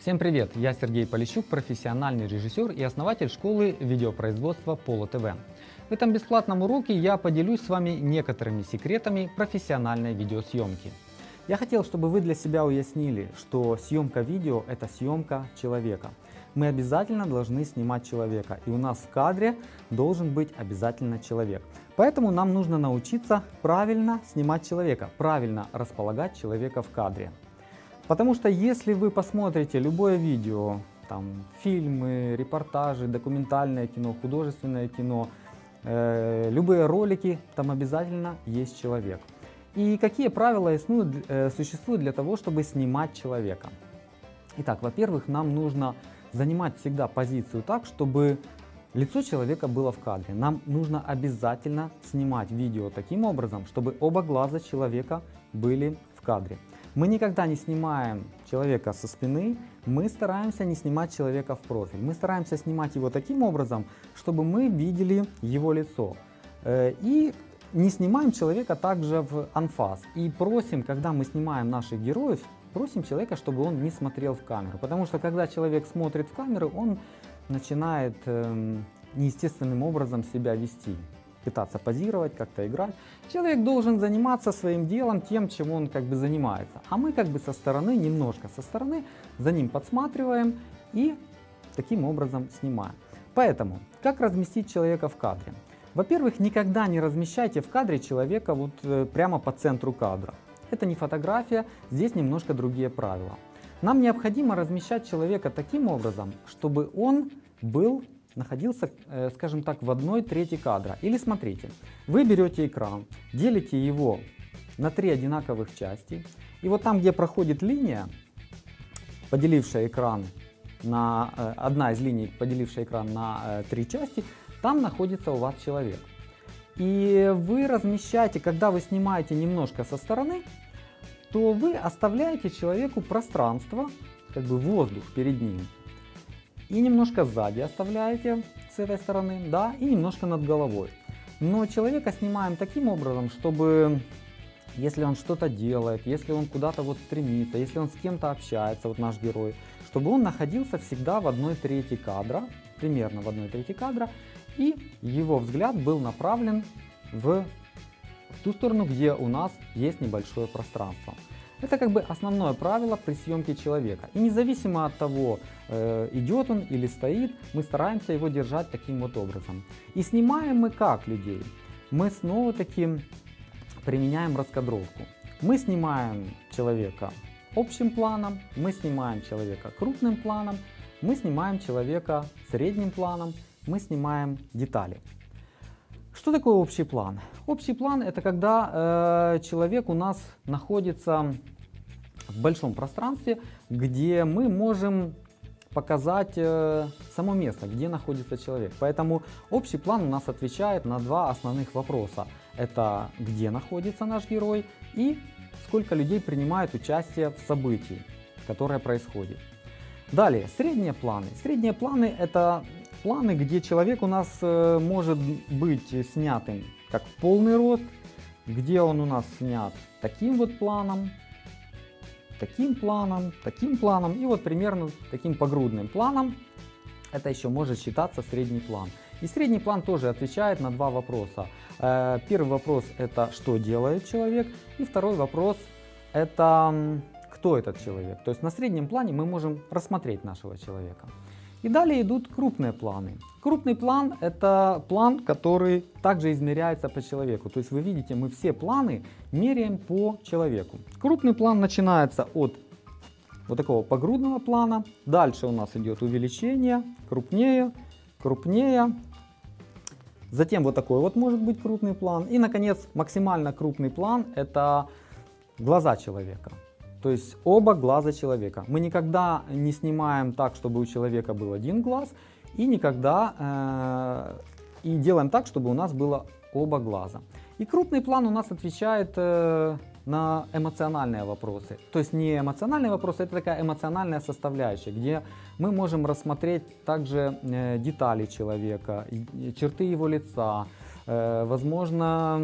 Всем привет! Я Сергей Полищук, профессиональный режиссер и основатель школы видеопроизводства Поло ТВ. В этом бесплатном уроке я поделюсь с вами некоторыми секретами профессиональной видеосъемки. Я хотел, чтобы вы для себя уяснили, что съемка видео – это съемка человека. Мы обязательно должны снимать человека, и у нас в кадре должен быть обязательно человек. Поэтому нам нужно научиться правильно снимать человека, правильно располагать человека в кадре. Потому что если вы посмотрите любое видео, там, фильмы, репортажи, документальное кино, художественное кино, э, любые ролики, там обязательно есть человек. И какие правила э, существуют для того, чтобы снимать человека? Итак, во-первых, нам нужно занимать всегда позицию так, чтобы лицо человека было в кадре. Нам нужно обязательно снимать видео таким образом, чтобы оба глаза человека были в кадре. Мы никогда не снимаем человека со спины, мы стараемся не снимать человека в профиль. Мы стараемся снимать его таким образом, чтобы мы видели его лицо. Э, и не снимаем человека также в анфас. И просим, когда мы снимаем наших героев, просим человека, чтобы он не смотрел в камеру. Потому что когда человек смотрит в камеру, он начинает эм, неестественным образом себя вести пытаться позировать, как-то играть. Человек должен заниматься своим делом, тем, чем он как бы занимается. А мы как бы со стороны, немножко со стороны, за ним подсматриваем и таким образом снимаем. Поэтому, как разместить человека в кадре? Во-первых, никогда не размещайте в кадре человека вот э, прямо по центру кадра. Это не фотография, здесь немножко другие правила. Нам необходимо размещать человека таким образом, чтобы он был находился, э, скажем так, в одной трети кадра. Или смотрите, вы берете экран, делите его на три одинаковых части, и вот там, где проходит линия, поделившая экран на, э, одна из линий, поделившая экран на э, три части, там находится у вас человек. И вы размещаете, когда вы снимаете немножко со стороны, то вы оставляете человеку пространство, как бы воздух перед ним и немножко сзади оставляете с этой стороны, да, и немножко над головой. Но человека снимаем таким образом, чтобы если он что-то делает, если он куда-то вот стремится, если он с кем-то общается, вот наш герой, чтобы он находился всегда в одной трети кадра, примерно в одной трети кадра, и его взгляд был направлен в, в ту сторону, где у нас есть небольшое пространство. Это как бы основное правило при съемке человека. И независимо от того, э, идет он или стоит, мы стараемся его держать таким вот образом. И снимаем мы как людей? Мы снова таки применяем раскадровку. Мы снимаем человека общим планом, мы снимаем человека крупным планом, мы снимаем человека средним планом, мы снимаем детали. Что такое общий план? Общий план это когда э, человек у нас находится в большом пространстве, где мы можем показать э, само место, где находится человек. Поэтому общий план у нас отвечает на два основных вопроса. Это где находится наш герой и сколько людей принимает участие в событии, которое происходит. Далее, средние планы. Средние планы это планы, где человек у нас э, может быть снятым как полный рост, где он у нас снят таким вот планом, таким планом, таким планом и вот примерно таким погрудным планом. Это еще может считаться средний план. И средний план тоже отвечает на два вопроса. Э, первый вопрос это что делает человек и второй вопрос это кто этот человек. То есть на среднем плане мы можем рассмотреть нашего человека. И далее идут крупные планы. Крупный план – это план, который также измеряется по человеку. То есть вы видите, мы все планы меряем по человеку. Крупный план начинается от вот такого погрудного плана. Дальше у нас идет увеличение, крупнее, крупнее. Затем вот такой вот может быть крупный план. И, наконец, максимально крупный план – это глаза человека. То есть оба глаза человека. Мы никогда не снимаем так, чтобы у человека был один глаз, и никогда э, и делаем так, чтобы у нас было оба глаза. И крупный план у нас отвечает э, на эмоциональные вопросы. То есть не эмоциональные вопросы, это такая эмоциональная составляющая, где мы можем рассмотреть также э, детали человека, черты его лица, возможно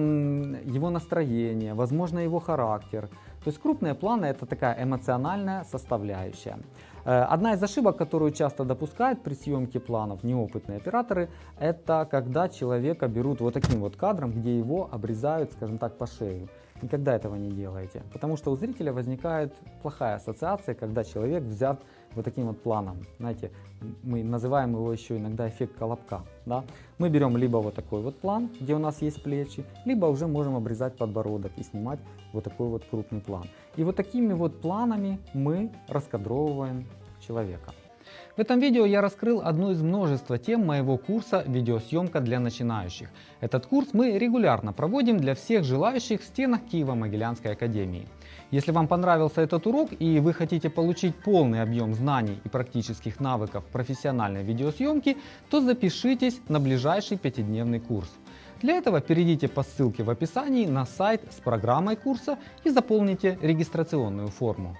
его настроение, возможно его характер, То есть крупные планы это такая эмоциональная составляющая. Э, Одна из ошибок, которую часто допускают при съемке планов неопытные операторы, это когда человека берут вот таким вот кадром, где его обрезают, скажем так, по шею. Никогда этого не делайте, потому что у зрителя возникает плохая ассоциация, когда человек взят вот таким вот планом. Знаете, мы называем его еще иногда эффект колобка. Да? Мы берем либо вот такой вот план, где у нас есть плечи, либо уже можем обрезать подбородок и снимать вот такой вот крупный план. И вот такими вот планами мы раскадровываем человека. В этом видео я раскрыл одну из множества тем моего курса «Видеосъемка для начинающих». Этот курс мы регулярно проводим для всех желающих в стенах Киево-Могилянской академии. Если вам понравился этот урок и вы хотите получить полный объем знаний и практических навыков профессиональной видеосъемки, то запишитесь на ближайший пятидневный курс. Для этого перейдите по ссылке в описании на сайт с программой курса и заполните регистрационную форму.